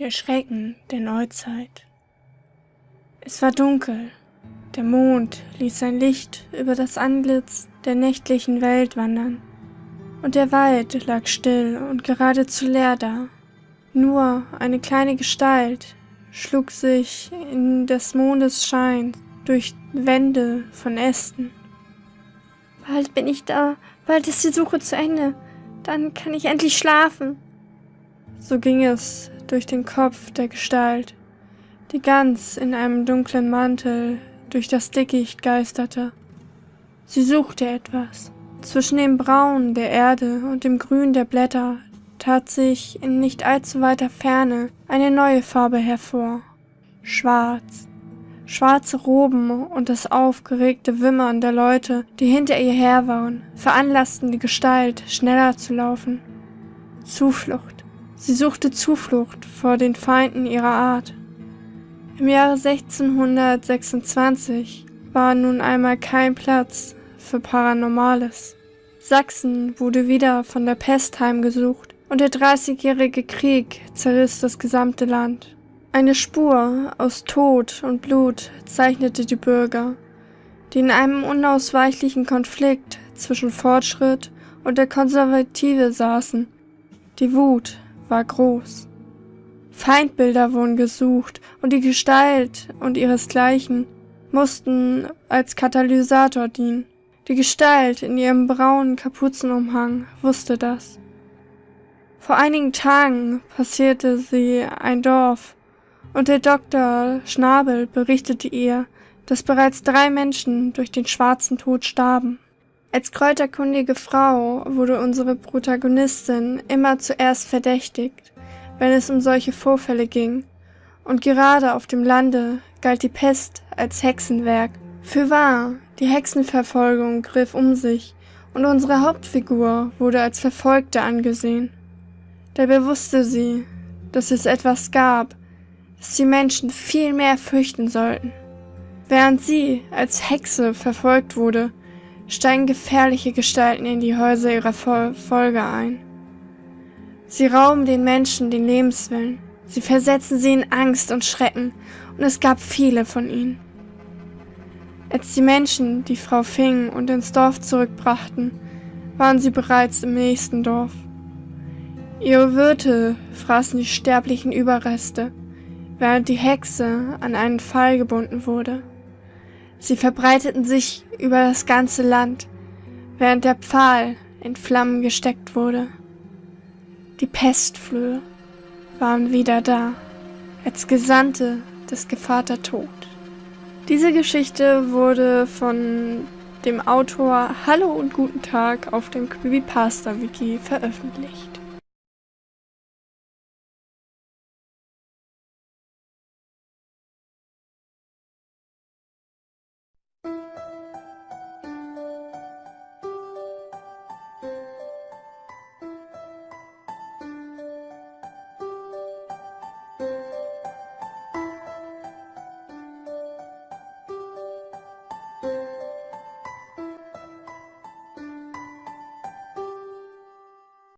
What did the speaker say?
Der Schrecken der Neuzeit. Es war dunkel. Der Mond ließ sein Licht über das Antlitz der nächtlichen Welt wandern. Und der Wald lag still und geradezu leer da. Nur eine kleine Gestalt schlug sich in des Mondes Schein durch Wände von Ästen. Bald bin ich da, bald ist die Suche zu Ende. Dann kann ich endlich schlafen. So ging es durch den Kopf der Gestalt, die ganz in einem dunklen Mantel durch das Dickicht geisterte. Sie suchte etwas. Zwischen dem Braun der Erde und dem Grün der Blätter tat sich in nicht allzu weiter Ferne eine neue Farbe hervor. Schwarz. Schwarze Roben und das aufgeregte Wimmern der Leute, die hinter ihr her waren, veranlassten die Gestalt, schneller zu laufen. Zuflucht. Sie suchte Zuflucht vor den Feinden ihrer Art. Im Jahre 1626 war nun einmal kein Platz für Paranormales. Sachsen wurde wieder von der Pest heimgesucht und der Dreißigjährige Krieg zerriss das gesamte Land. Eine Spur aus Tod und Blut zeichnete die Bürger, die in einem unausweichlichen Konflikt zwischen Fortschritt und der Konservative saßen. Die Wut war groß. Feindbilder wurden gesucht und die Gestalt und ihresgleichen mussten als Katalysator dienen. Die Gestalt in ihrem braunen Kapuzenumhang wusste das. Vor einigen Tagen passierte sie ein Dorf und der Doktor Schnabel berichtete ihr, dass bereits drei Menschen durch den schwarzen Tod starben. Als kräuterkundige Frau wurde unsere Protagonistin immer zuerst verdächtigt, wenn es um solche Vorfälle ging, und gerade auf dem Lande galt die Pest als Hexenwerk. Für wahr, die Hexenverfolgung griff um sich, und unsere Hauptfigur wurde als Verfolgte angesehen. Dabei wusste sie, dass es etwas gab, das die Menschen viel mehr fürchten sollten. Während sie als Hexe verfolgt wurde, steigen gefährliche Gestalten in die Häuser ihrer Folge ein. Sie rauben den Menschen den Lebenswillen, sie versetzen sie in Angst und Schrecken, und es gab viele von ihnen. Als die Menschen die Frau fingen und ins Dorf zurückbrachten, waren sie bereits im nächsten Dorf. Ihre Wirte fraßen die sterblichen Überreste, während die Hexe an einen Pfahl gebunden wurde. Sie verbreiteten sich über das ganze Land, während der Pfahl in Flammen gesteckt wurde. Die Pestflöhe waren wieder da, als Gesandte des Gevater Tod. Diese Geschichte wurde von dem Autor Hallo und Guten Tag auf dem Creepypasta Wiki veröffentlicht.